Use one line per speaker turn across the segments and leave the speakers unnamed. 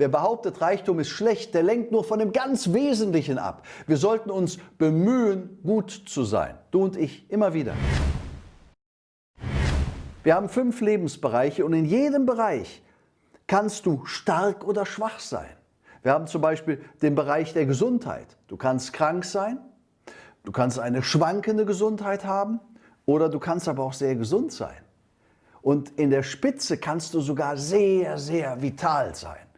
Wer behauptet, Reichtum ist schlecht, der lenkt nur von dem ganz Wesentlichen ab. Wir sollten uns bemühen, gut zu sein. Du und ich immer wieder. Wir haben fünf Lebensbereiche und in jedem Bereich kannst du stark oder schwach sein. Wir haben zum Beispiel den Bereich der Gesundheit. Du kannst krank sein, du kannst eine schwankende Gesundheit haben oder du kannst aber auch sehr gesund sein. Und in der Spitze kannst du sogar sehr, sehr vital sein.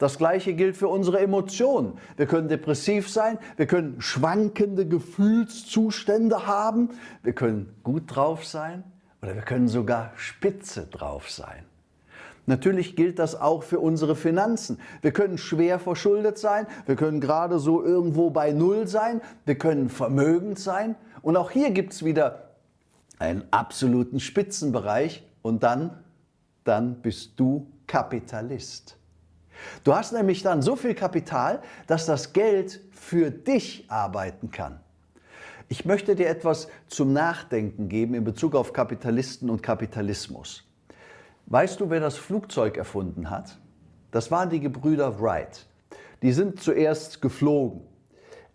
Das gleiche gilt für unsere Emotionen. Wir können depressiv sein, wir können schwankende Gefühlszustände haben, wir können gut drauf sein oder wir können sogar spitze drauf sein. Natürlich gilt das auch für unsere Finanzen. Wir können schwer verschuldet sein, wir können gerade so irgendwo bei Null sein, wir können vermögend sein und auch hier gibt es wieder einen absoluten Spitzenbereich und dann, dann bist du Kapitalist. Du hast nämlich dann so viel Kapital, dass das Geld für dich arbeiten kann. Ich möchte dir etwas zum Nachdenken geben in Bezug auf Kapitalisten und Kapitalismus. Weißt du, wer das Flugzeug erfunden hat? Das waren die Gebrüder Wright. Die sind zuerst geflogen,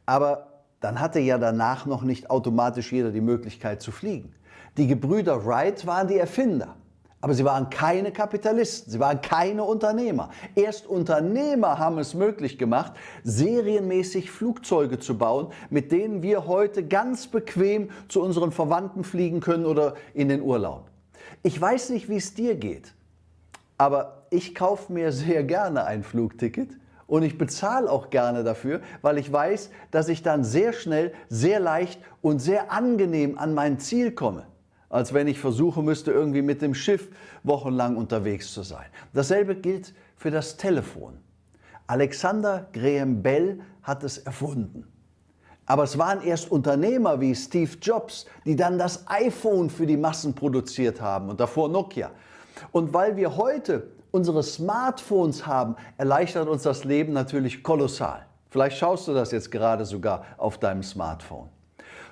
aber dann hatte ja danach noch nicht automatisch jeder die Möglichkeit zu fliegen. Die Gebrüder Wright waren die Erfinder. Aber sie waren keine Kapitalisten, sie waren keine Unternehmer. Erst Unternehmer haben es möglich gemacht, serienmäßig Flugzeuge zu bauen, mit denen wir heute ganz bequem zu unseren Verwandten fliegen können oder in den Urlaub. Ich weiß nicht, wie es dir geht, aber ich kaufe mir sehr gerne ein Flugticket und ich bezahle auch gerne dafür, weil ich weiß, dass ich dann sehr schnell, sehr leicht und sehr angenehm an mein Ziel komme als wenn ich versuchen müsste, irgendwie mit dem Schiff wochenlang unterwegs zu sein. Dasselbe gilt für das Telefon. Alexander Graham Bell hat es erfunden. Aber es waren erst Unternehmer wie Steve Jobs, die dann das iPhone für die Massen produziert haben und davor Nokia. Und weil wir heute unsere Smartphones haben, erleichtert uns das Leben natürlich kolossal. Vielleicht schaust du das jetzt gerade sogar auf deinem Smartphone.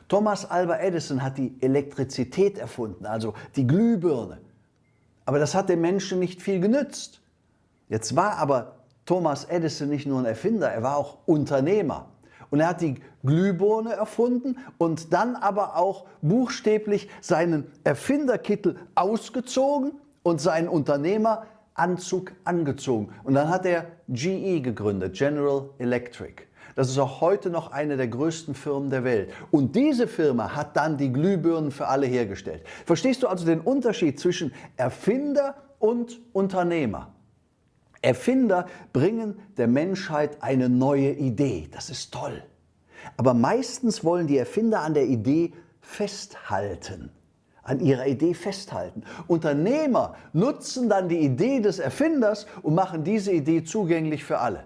Thomas Alva Edison hat die Elektrizität erfunden, also die Glühbirne. Aber das hat den Menschen nicht viel genützt. Jetzt war aber Thomas Edison nicht nur ein Erfinder, er war auch Unternehmer. Und er hat die Glühbirne erfunden und dann aber auch buchstäblich seinen Erfinderkittel ausgezogen und seinen Unternehmeranzug angezogen. Und dann hat er GE gegründet, General Electric. Das ist auch heute noch eine der größten Firmen der Welt. Und diese Firma hat dann die Glühbirnen für alle hergestellt. Verstehst du also den Unterschied zwischen Erfinder und Unternehmer? Erfinder bringen der Menschheit eine neue Idee. Das ist toll. Aber meistens wollen die Erfinder an der Idee festhalten an ihrer Idee festhalten. Unternehmer nutzen dann die Idee des Erfinders und machen diese Idee zugänglich für alle.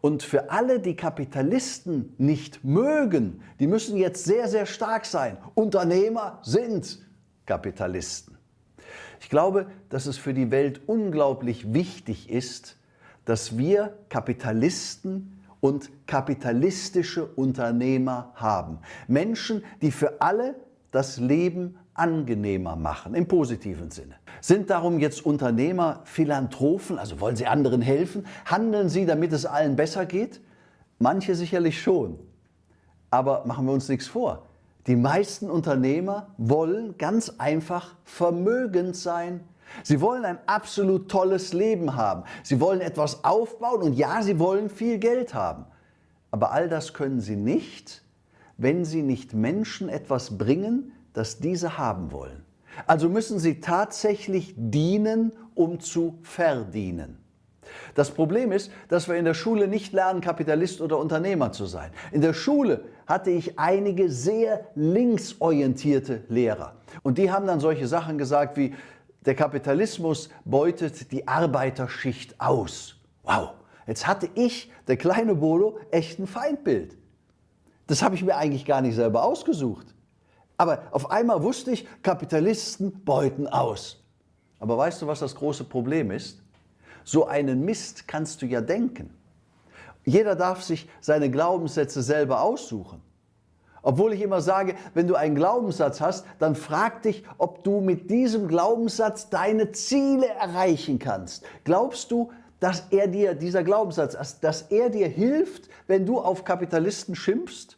Und für alle, die Kapitalisten nicht mögen, die müssen jetzt sehr, sehr stark sein. Unternehmer sind Kapitalisten. Ich glaube, dass es für die Welt unglaublich wichtig ist, dass wir Kapitalisten und kapitalistische Unternehmer haben. Menschen, die für alle das Leben angenehmer machen, im positiven Sinne. Sind darum jetzt Unternehmer Philanthropen, also wollen sie anderen helfen? Handeln sie, damit es allen besser geht? Manche sicherlich schon. Aber machen wir uns nichts vor. Die meisten Unternehmer wollen ganz einfach vermögend sein. Sie wollen ein absolut tolles Leben haben. Sie wollen etwas aufbauen und ja, sie wollen viel Geld haben. Aber all das können sie nicht, wenn sie nicht Menschen etwas bringen, das diese haben wollen. Also müssen sie tatsächlich dienen, um zu verdienen. Das Problem ist, dass wir in der Schule nicht lernen, Kapitalist oder Unternehmer zu sein. In der Schule hatte ich einige sehr linksorientierte Lehrer. Und die haben dann solche Sachen gesagt wie, der Kapitalismus beutet die Arbeiterschicht aus. Wow, jetzt hatte ich, der kleine Bolo, echt ein Feindbild. Das habe ich mir eigentlich gar nicht selber ausgesucht. Aber auf einmal wusste ich, Kapitalisten beuten aus. Aber weißt du, was das große Problem ist? So einen Mist kannst du ja denken. Jeder darf sich seine Glaubenssätze selber aussuchen. Obwohl ich immer sage, wenn du einen Glaubenssatz hast, dann frag dich, ob du mit diesem Glaubenssatz deine Ziele erreichen kannst. Glaubst du, dass er dir, dieser Glaubenssatz, dass er dir hilft, wenn du auf Kapitalisten schimpfst?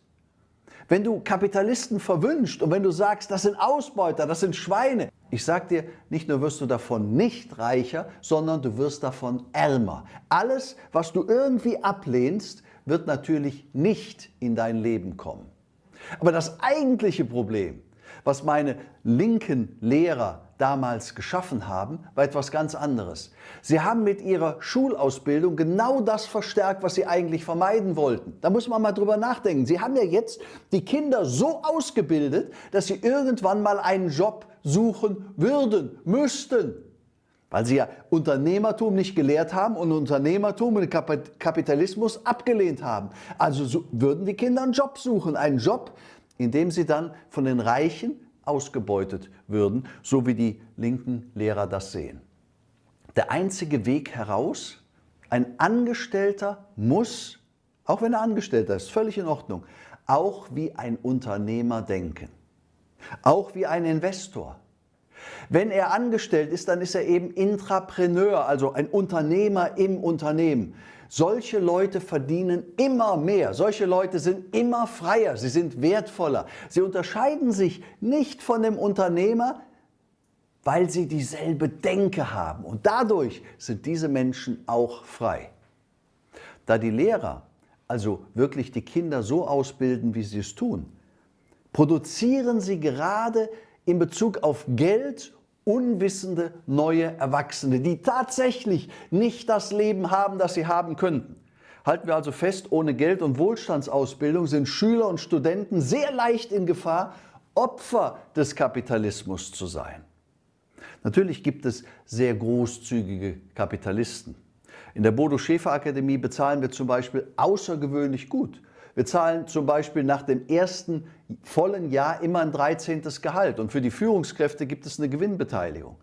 Wenn du Kapitalisten verwünscht und wenn du sagst, das sind Ausbeuter, das sind Schweine. Ich sag dir, nicht nur wirst du davon nicht reicher, sondern du wirst davon ärmer. Alles, was du irgendwie ablehnst, wird natürlich nicht in dein Leben kommen. Aber das eigentliche Problem, was meine linken Lehrer damals geschaffen haben, war etwas ganz anderes. Sie haben mit ihrer Schulausbildung genau das verstärkt, was sie eigentlich vermeiden wollten. Da muss man mal drüber nachdenken. Sie haben ja jetzt die Kinder so ausgebildet, dass sie irgendwann mal einen Job suchen würden, müssten. Weil sie ja Unternehmertum nicht gelehrt haben und Unternehmertum und Kapitalismus abgelehnt haben. Also würden die Kinder einen Job suchen, einen Job, in dem sie dann von den Reichen ausgebeutet würden, so wie die linken Lehrer das sehen. Der einzige Weg heraus, ein Angestellter muss, auch wenn er Angestellter ist, völlig in Ordnung, auch wie ein Unternehmer denken, auch wie ein Investor. Wenn er angestellt ist, dann ist er eben Intrapreneur, also ein Unternehmer im Unternehmen. Solche Leute verdienen immer mehr. Solche Leute sind immer freier. Sie sind wertvoller. Sie unterscheiden sich nicht von dem Unternehmer, weil sie dieselbe Denke haben. Und dadurch sind diese Menschen auch frei. Da die Lehrer also wirklich die Kinder so ausbilden, wie sie es tun, produzieren sie gerade in Bezug auf Geld unwissende neue Erwachsene, die tatsächlich nicht das Leben haben, das sie haben könnten. Halten wir also fest, ohne Geld- und Wohlstandsausbildung sind Schüler und Studenten sehr leicht in Gefahr, Opfer des Kapitalismus zu sein. Natürlich gibt es sehr großzügige Kapitalisten. In der Bodo Schäfer Akademie bezahlen wir zum Beispiel außergewöhnlich gut. Wir zahlen zum Beispiel nach dem ersten vollen Jahr immer ein 13. Gehalt und für die Führungskräfte gibt es eine Gewinnbeteiligung.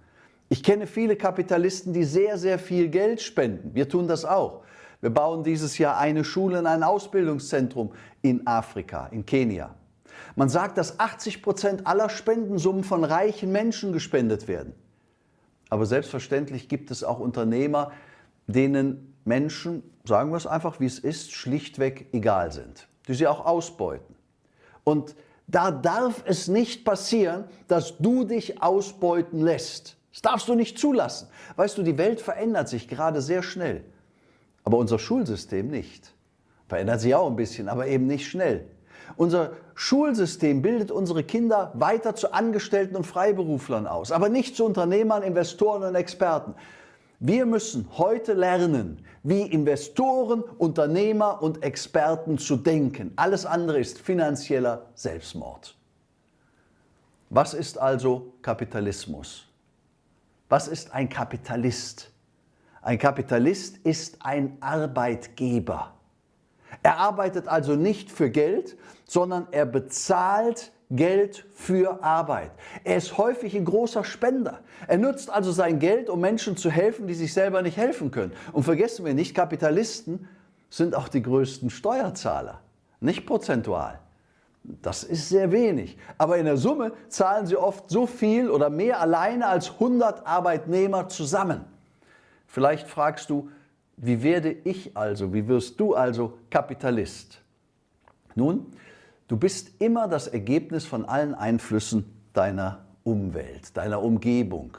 Ich kenne viele Kapitalisten, die sehr, sehr viel Geld spenden. Wir tun das auch. Wir bauen dieses Jahr eine Schule und ein Ausbildungszentrum in Afrika, in Kenia. Man sagt, dass 80 Prozent aller Spendensummen von reichen Menschen gespendet werden. Aber selbstverständlich gibt es auch Unternehmer, denen Menschen, sagen wir es einfach wie es ist, schlichtweg egal sind, die sie auch ausbeuten. Und da darf es nicht passieren, dass du dich ausbeuten lässt. Das darfst du nicht zulassen. Weißt du, die Welt verändert sich gerade sehr schnell, aber unser Schulsystem nicht. Verändert sich auch ein bisschen, aber eben nicht schnell. Unser Schulsystem bildet unsere Kinder weiter zu Angestellten und Freiberuflern aus, aber nicht zu Unternehmern, Investoren und Experten. Wir müssen heute lernen, wie Investoren, Unternehmer und Experten zu denken. Alles andere ist finanzieller Selbstmord. Was ist also Kapitalismus? Was ist ein Kapitalist? Ein Kapitalist ist ein Arbeitgeber. Er arbeitet also nicht für Geld, sondern er bezahlt Geld für Arbeit. Er ist häufig ein großer Spender. Er nutzt also sein Geld, um Menschen zu helfen, die sich selber nicht helfen können. Und vergessen wir nicht, Kapitalisten sind auch die größten Steuerzahler, nicht prozentual. Das ist sehr wenig. Aber in der Summe zahlen sie oft so viel oder mehr alleine als 100 Arbeitnehmer zusammen. Vielleicht fragst du, wie werde ich also, wie wirst du also Kapitalist? Nun, Du bist immer das Ergebnis von allen Einflüssen deiner Umwelt, deiner Umgebung.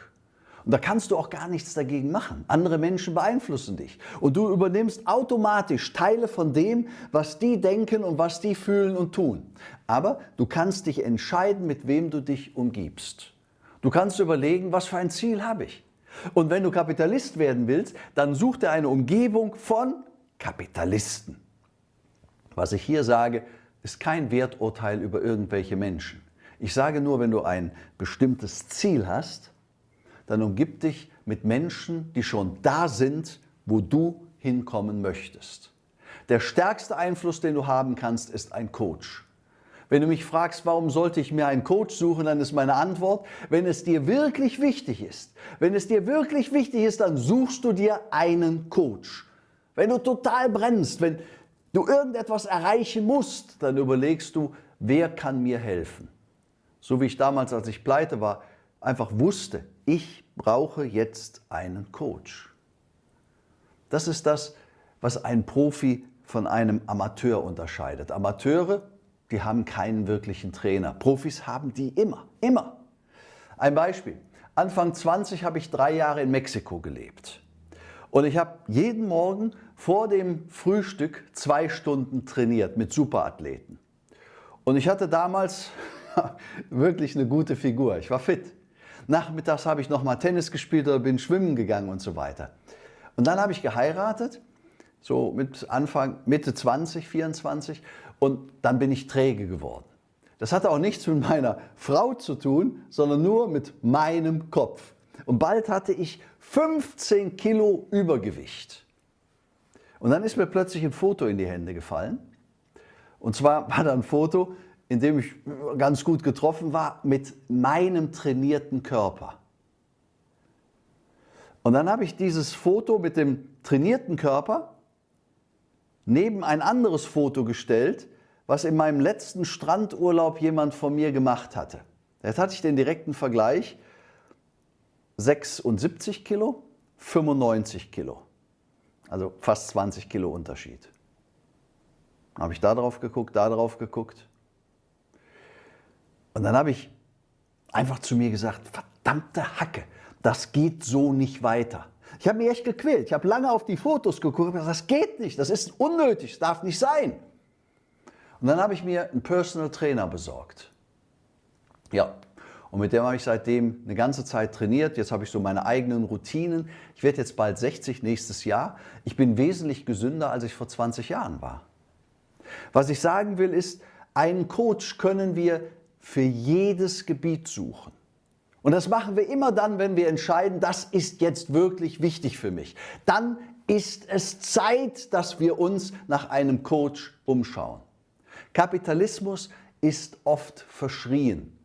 Und da kannst du auch gar nichts dagegen machen. Andere Menschen beeinflussen dich. Und du übernimmst automatisch Teile von dem, was die denken und was die fühlen und tun. Aber du kannst dich entscheiden, mit wem du dich umgibst. Du kannst überlegen, was für ein Ziel habe ich. Und wenn du Kapitalist werden willst, dann such dir eine Umgebung von Kapitalisten. Was ich hier sage, ist kein Werturteil über irgendwelche Menschen. Ich sage nur, wenn du ein bestimmtes Ziel hast, dann umgib dich mit Menschen, die schon da sind, wo du hinkommen möchtest. Der stärkste Einfluss, den du haben kannst, ist ein Coach. Wenn du mich fragst, warum sollte ich mir einen Coach suchen, dann ist meine Antwort, wenn es dir wirklich wichtig ist. Wenn es dir wirklich wichtig ist, dann suchst du dir einen Coach. Wenn du total brennst, wenn, du irgendetwas erreichen musst, dann überlegst du, wer kann mir helfen? So wie ich damals, als ich pleite war, einfach wusste, ich brauche jetzt einen Coach. Das ist das, was ein Profi von einem Amateur unterscheidet. Amateure, die haben keinen wirklichen Trainer. Profis haben die immer, immer. Ein Beispiel. Anfang 20 habe ich drei Jahre in Mexiko gelebt. Und ich habe jeden Morgen vor dem Frühstück zwei Stunden trainiert mit Superathleten. Und ich hatte damals wirklich eine gute Figur. Ich war fit. Nachmittags habe ich nochmal Tennis gespielt oder bin schwimmen gegangen und so weiter. Und dann habe ich geheiratet, so mit Anfang, Mitte 20, 24 und dann bin ich träge geworden. Das hatte auch nichts mit meiner Frau zu tun, sondern nur mit meinem Kopf. Und bald hatte ich 15 Kilo Übergewicht. Und dann ist mir plötzlich ein Foto in die Hände gefallen. Und zwar war da ein Foto, in dem ich ganz gut getroffen war, mit meinem trainierten Körper. Und dann habe ich dieses Foto mit dem trainierten Körper neben ein anderes Foto gestellt, was in meinem letzten Strandurlaub jemand von mir gemacht hatte. Jetzt hatte ich den direkten Vergleich, 76 Kilo, 95 Kilo. Also fast 20 Kilo Unterschied. Habe ich da drauf geguckt, da drauf geguckt. Und dann habe ich einfach zu mir gesagt, verdammte Hacke, das geht so nicht weiter. Ich habe mich echt gequält. Ich habe lange auf die Fotos geguckt gesagt, das geht nicht, das ist unnötig, das darf nicht sein. Und dann habe ich mir einen Personal Trainer besorgt. Ja, und mit dem habe ich seitdem eine ganze Zeit trainiert. Jetzt habe ich so meine eigenen Routinen. Ich werde jetzt bald 60 nächstes Jahr. Ich bin wesentlich gesünder, als ich vor 20 Jahren war. Was ich sagen will ist, einen Coach können wir für jedes Gebiet suchen. Und das machen wir immer dann, wenn wir entscheiden, das ist jetzt wirklich wichtig für mich. Dann ist es Zeit, dass wir uns nach einem Coach umschauen. Kapitalismus ist oft verschrien.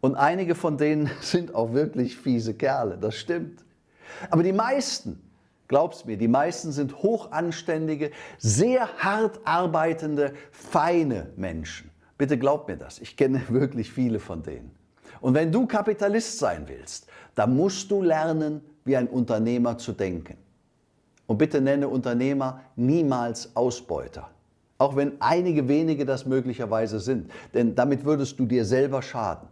Und einige von denen sind auch wirklich fiese Kerle, das stimmt. Aber die meisten, glaub's mir, die meisten sind hochanständige, sehr hart arbeitende, feine Menschen. Bitte glaub mir das, ich kenne wirklich viele von denen. Und wenn du Kapitalist sein willst, dann musst du lernen, wie ein Unternehmer zu denken. Und bitte nenne Unternehmer niemals Ausbeuter. Auch wenn einige wenige das möglicherweise sind, denn damit würdest du dir selber schaden.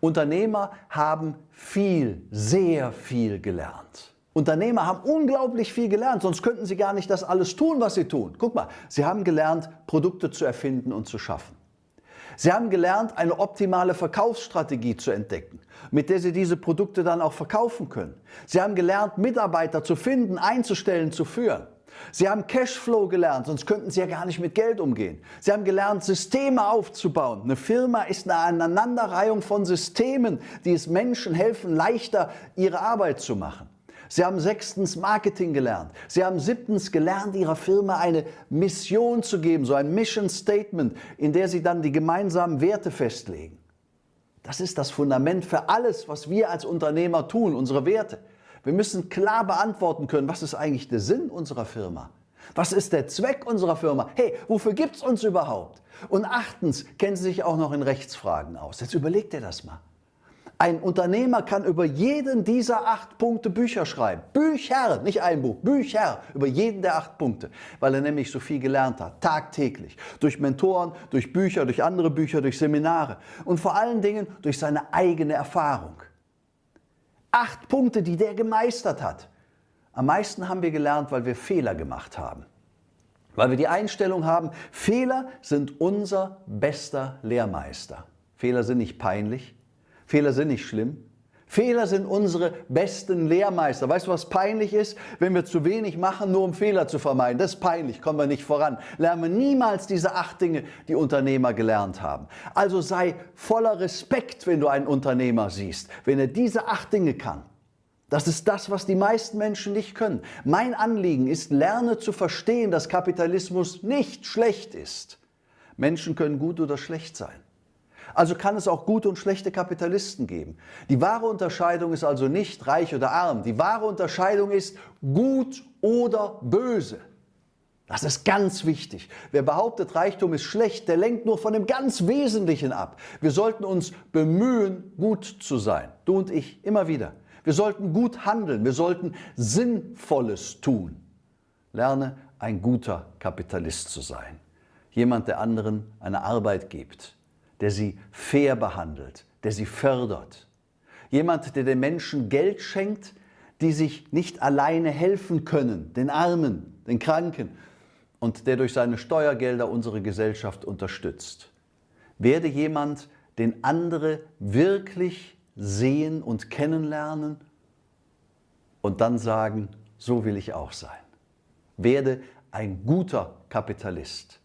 Unternehmer haben viel, sehr viel gelernt. Unternehmer haben unglaublich viel gelernt, sonst könnten sie gar nicht das alles tun, was sie tun. Guck mal, sie haben gelernt, Produkte zu erfinden und zu schaffen. Sie haben gelernt, eine optimale Verkaufsstrategie zu entdecken, mit der Sie diese Produkte dann auch verkaufen können. Sie haben gelernt, Mitarbeiter zu finden, einzustellen, zu führen. Sie haben Cashflow gelernt, sonst könnten Sie ja gar nicht mit Geld umgehen. Sie haben gelernt, Systeme aufzubauen. Eine Firma ist eine Aneinanderreihung von Systemen, die es Menschen helfen, leichter ihre Arbeit zu machen. Sie haben sechstens Marketing gelernt. Sie haben siebtens gelernt, Ihrer Firma eine Mission zu geben, so ein Mission Statement, in der Sie dann die gemeinsamen Werte festlegen. Das ist das Fundament für alles, was wir als Unternehmer tun, unsere Werte. Wir müssen klar beantworten können, was ist eigentlich der Sinn unserer Firma? Was ist der Zweck unserer Firma? Hey, wofür gibt es uns überhaupt? Und achtens, kennen Sie sich auch noch in Rechtsfragen aus. Jetzt überlegt ihr das mal. Ein Unternehmer kann über jeden dieser acht Punkte Bücher schreiben. Bücher, nicht ein Buch, Bücher über jeden der acht Punkte, weil er nämlich so viel gelernt hat, tagtäglich. Durch Mentoren, durch Bücher, durch andere Bücher, durch Seminare und vor allen Dingen durch seine eigene Erfahrung. Acht Punkte, die der gemeistert hat. Am meisten haben wir gelernt, weil wir Fehler gemacht haben. Weil wir die Einstellung haben, Fehler sind unser bester Lehrmeister. Fehler sind nicht peinlich, Fehler sind nicht schlimm. Fehler sind unsere besten Lehrmeister. Weißt du, was peinlich ist? Wenn wir zu wenig machen, nur um Fehler zu vermeiden. Das ist peinlich, kommen wir nicht voran. Lernen niemals diese acht Dinge, die Unternehmer gelernt haben. Also sei voller Respekt, wenn du einen Unternehmer siehst, wenn er diese acht Dinge kann. Das ist das, was die meisten Menschen nicht können. Mein Anliegen ist, lerne zu verstehen, dass Kapitalismus nicht schlecht ist. Menschen können gut oder schlecht sein. Also kann es auch gute und schlechte Kapitalisten geben. Die wahre Unterscheidung ist also nicht reich oder arm. Die wahre Unterscheidung ist gut oder böse. Das ist ganz wichtig. Wer behauptet, Reichtum ist schlecht, der lenkt nur von dem ganz Wesentlichen ab. Wir sollten uns bemühen, gut zu sein. Du und ich, immer wieder. Wir sollten gut handeln. Wir sollten Sinnvolles tun. Lerne ein guter Kapitalist zu sein. Jemand, der anderen eine Arbeit gibt, der sie fair behandelt, der sie fördert. Jemand, der den Menschen Geld schenkt, die sich nicht alleine helfen können, den Armen, den Kranken, und der durch seine Steuergelder unsere Gesellschaft unterstützt. Werde jemand, den andere wirklich sehen und kennenlernen und dann sagen, so will ich auch sein. Werde ein guter Kapitalist.